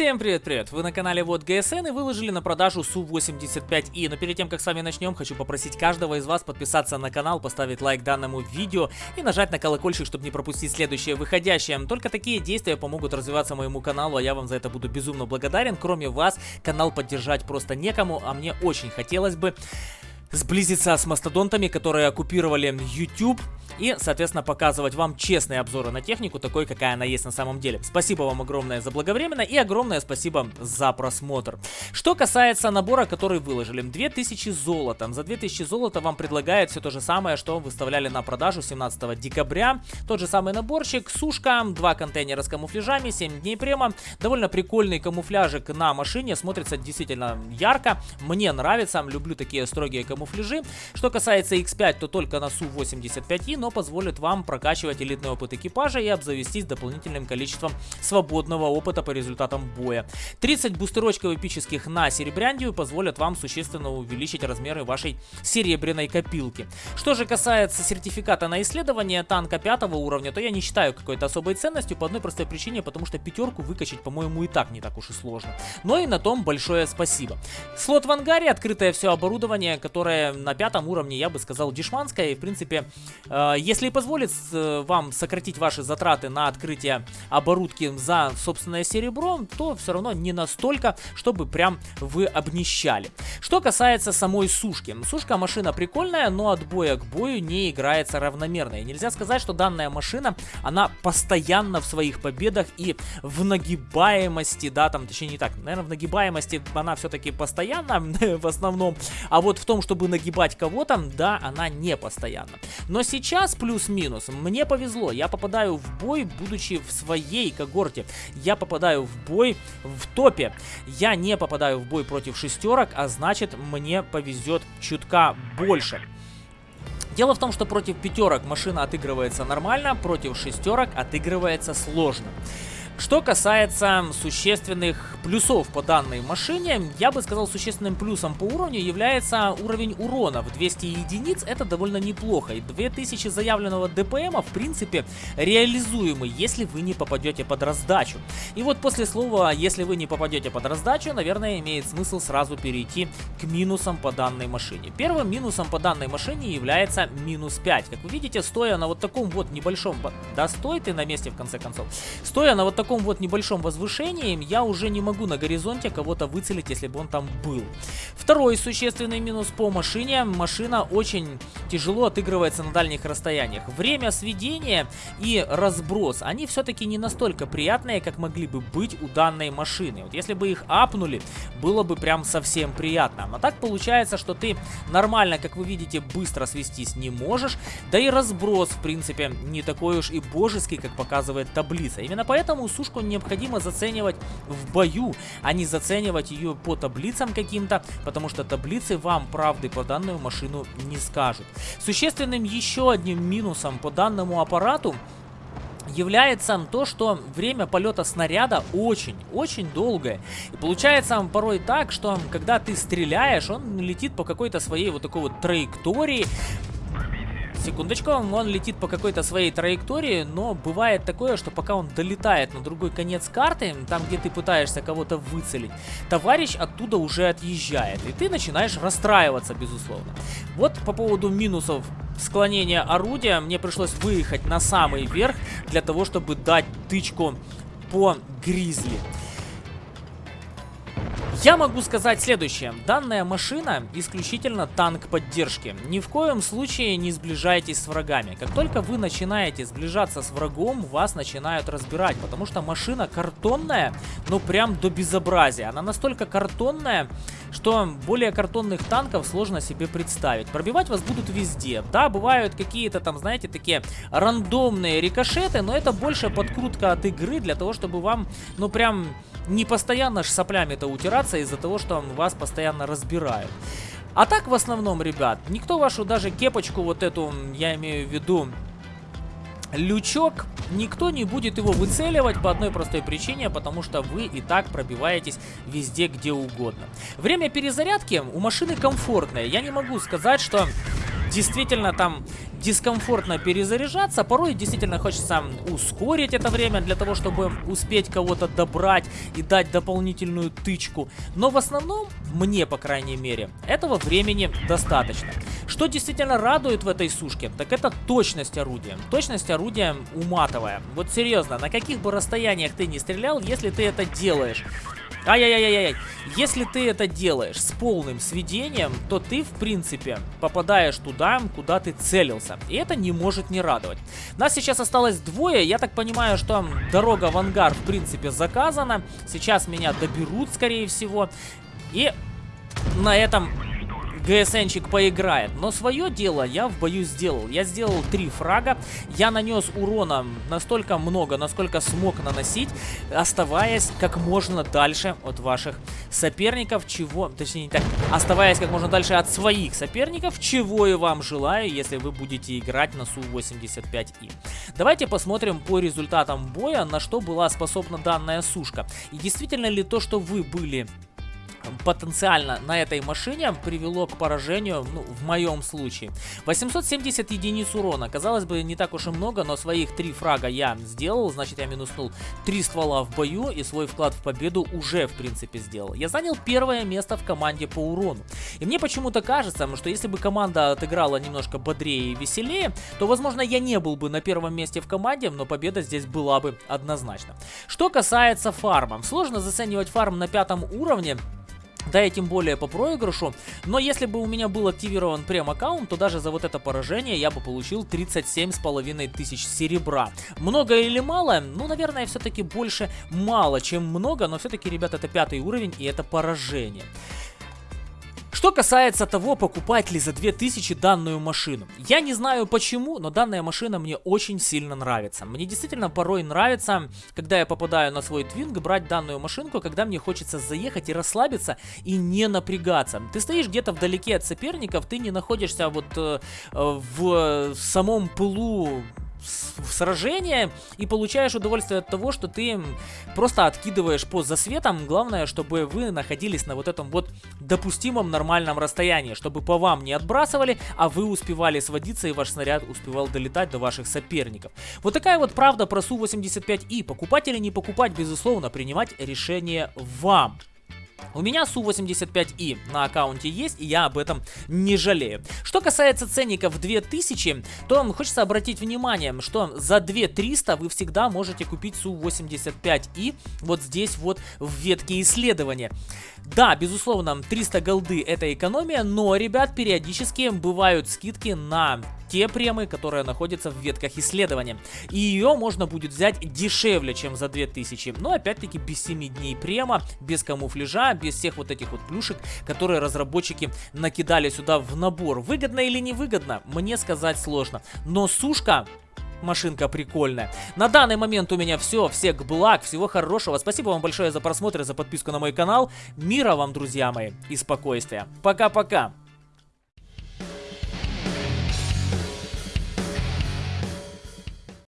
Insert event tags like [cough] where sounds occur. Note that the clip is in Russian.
Всем привет-привет! Вы на канале Вот ГСН и выложили на продажу Су-85И. Но перед тем, как с вами начнем, хочу попросить каждого из вас подписаться на канал, поставить лайк данному видео и нажать на колокольчик, чтобы не пропустить следующее выходящее. Только такие действия помогут развиваться моему каналу, а я вам за это буду безумно благодарен. Кроме вас, канал поддержать просто некому, а мне очень хотелось бы сблизиться с мастодонтами, которые оккупировали YouTube и, соответственно, показывать вам честные обзоры на технику, такой, какая она есть на самом деле. Спасибо вам огромное за благовременно и огромное спасибо за просмотр. Что касается набора, который выложили, 2000 золота. За 2000 золота вам предлагают все то же самое, что выставляли на продажу 17 декабря. Тот же самый наборчик, сушка, два контейнера с камуфляжами, 7 дней према. Довольно прикольный камуфляжик на машине, смотрится действительно ярко. Мне нравится, люблю такие строгие камуфляжи. Что касается X5, то только на Су-85, но позволит вам прокачивать элитный опыт экипажа и обзавестись дополнительным количеством свободного опыта по результатам боя. 30 бустерочков эпических на серебряндию позволят вам существенно увеличить размеры вашей серебряной копилки. Что же касается сертификата на исследование танка пятого уровня, то я не считаю какой-то особой ценностью по одной простой причине, потому что пятерку выкачать, по-моему, и так не так уж и сложно. Но и на том большое спасибо. Слот в ангаре, открытое все оборудование, которое на пятом уровне, я бы сказал, дешманское, и в принципе э, если позволит вам сократить ваши затраты на открытие оборудки за собственное серебро, то все равно не настолько, чтобы прям вы обнищали. Что касается самой сушки. Сушка машина прикольная, но от боя к бою не играется равномерно. И нельзя сказать, что данная машина, она постоянно в своих победах и в нагибаемости, да, там, точнее не так, наверное, в нагибаемости она все-таки постоянно [laughs] в основном, а вот в том, чтобы нагибать кого-то, да, она не постоянно. Но сейчас плюс-минус. Мне повезло, я попадаю в бой, будучи в своей когорте. Я попадаю в бой в топе. Я не попадаю в бой против шестерок, а значит мне повезет чутка больше. Дело в том, что против пятерок машина отыгрывается нормально, против шестерок отыгрывается сложно. Что касается существенных плюсов по данной машине, я бы сказал, существенным плюсом по уровню является уровень урона. В 200 единиц это довольно неплохо. И 2000 заявленного ДПМа, в принципе, реализуемы, если вы не попадете под раздачу. И вот после слова «если вы не попадете под раздачу», наверное, имеет смысл сразу перейти к минусам по данной машине. Первым минусом по данной машине является минус 5. Как вы видите, стоя на вот таком вот небольшом... Да стой ты на месте, в конце концов. Стоя на вот таком таком вот небольшом возвышении я уже не могу на горизонте кого-то выцелить, если бы он там был. Второй существенный минус по машине. Машина очень тяжело отыгрывается на дальних расстояниях. Время сведения и разброс, они все-таки не настолько приятные, как могли бы быть у данной машины. Вот если бы их апнули, было бы прям совсем приятно. Но так получается, что ты нормально, как вы видите, быстро свестись не можешь. Да и разброс, в принципе, не такой уж и божеский, как показывает таблица. Именно поэтому сушку необходимо заценивать в бою, а не заценивать ее по таблицам каким-то, потому что таблицы вам правды по данную машину не скажут. Существенным еще одним минусом по данному аппарату является то, что время полета снаряда очень-очень долгое. И получается порой так, что когда ты стреляешь, он летит по какой-то своей вот такой вот траектории, Секундочку, он летит по какой-то своей траектории, но бывает такое, что пока он долетает на другой конец карты, там, где ты пытаешься кого-то выцелить, товарищ оттуда уже отъезжает, и ты начинаешь расстраиваться, безусловно. Вот по поводу минусов склонения орудия, мне пришлось выехать на самый верх для того, чтобы дать тычку по гризли. Я могу сказать следующее. Данная машина исключительно танк поддержки. Ни в коем случае не сближайтесь с врагами. Как только вы начинаете сближаться с врагом, вас начинают разбирать. Потому что машина картонная, ну прям до безобразия. Она настолько картонная, что более картонных танков сложно себе представить. Пробивать вас будут везде. Да, бывают какие-то там, знаете, такие рандомные рикошеты, но это больше подкрутка от игры для того, чтобы вам, ну прям не постоянно ж соплями-то утираться из-за того, что вас постоянно разбирают. А так в основном, ребят, никто вашу даже кепочку вот эту, я имею в виду, лючок, никто не будет его выцеливать по одной простой причине, потому что вы и так пробиваетесь везде, где угодно. Время перезарядки у машины комфортное. Я не могу сказать, что действительно там дискомфортно перезаряжаться. Порой действительно хочется ускорить это время для того, чтобы успеть кого-то добрать и дать дополнительную тычку. Но в основном, мне по крайней мере, этого времени достаточно. Что действительно радует в этой сушке, так это точность орудия. Точность орудия уматовая. Вот серьезно, на каких бы расстояниях ты не стрелял, если ты это делаешь Ай-яй-яй-яй. Если ты это делаешь с полным сведением, то ты, в принципе, попадаешь туда, куда ты целился. И это не может не радовать. Нас сейчас осталось двое. Я так понимаю, что дорога в ангар, в принципе, заказана. Сейчас меня доберут, скорее всего. И на этом ГСНчик поиграет. Но свое дело я в бою сделал. Я сделал три фрага. Я нанес урона настолько много, насколько смог наносить, оставаясь как можно дальше от ваших соперников, чего... Точнее, не так. Оставаясь как можно дальше от своих соперников, чего и вам желаю, если вы будете играть на Су-85И. Давайте посмотрим по результатам боя, на что была способна данная сушка. И действительно ли то, что вы были потенциально на этой машине привело к поражению, ну, в моем случае. 870 единиц урона. Казалось бы, не так уж и много, но своих три фрага я сделал. Значит, я минуснул три ствола в бою и свой вклад в победу уже, в принципе, сделал. Я занял первое место в команде по урону. И мне почему-то кажется, что если бы команда отыграла немножко бодрее и веселее, то, возможно, я не был бы на первом месте в команде, но победа здесь была бы однозначно. Что касается фарма. Сложно заценивать фарм на пятом уровне, да и тем более по проигрышу. Но если бы у меня был активирован прем-аккаунт, то даже за вот это поражение я бы получил 37,5 тысяч серебра. Много или мало? Ну, наверное, все-таки больше мало, чем много, но все-таки, ребят, это пятый уровень и это поражение. Что касается того, покупать ли за 2000 данную машину. Я не знаю почему, но данная машина мне очень сильно нравится. Мне действительно порой нравится, когда я попадаю на свой твинг, брать данную машинку, когда мне хочется заехать и расслабиться и не напрягаться. Ты стоишь где-то вдалеке от соперников, ты не находишься вот э, в самом пылу сражение и получаешь удовольствие от того, что ты просто откидываешь по засветам. Главное, чтобы вы находились на вот этом вот допустимом нормальном расстоянии, чтобы по вам не отбрасывали, а вы успевали сводиться и ваш снаряд успевал долетать до ваших соперников. Вот такая вот правда про Су-85И. Покупать или не покупать, безусловно, принимать решение вам. У меня Су-85И на аккаунте есть, и я об этом не жалею. Что касается ценников 2000, то хочется обратить внимание, что за 2300 вы всегда можете купить Су-85И вот здесь вот в ветке исследования. Да, безусловно, 300 голды это экономия, но, ребят, периодически бывают скидки на те премы, которые находятся в ветках исследования. И ее можно будет взять дешевле, чем за 2000. Но опять-таки без 7 дней према, без камуфляжа, без всех вот этих вот плюшек, которые разработчики накидали сюда в набор. Выгодно или невыгодно, мне сказать сложно. Но сушка машинка прикольная. На данный момент у меня все. Всех благ, всего хорошего. Спасибо вам большое за просмотр и за подписку на мой канал. Мира вам, друзья мои, и спокойствия. Пока-пока.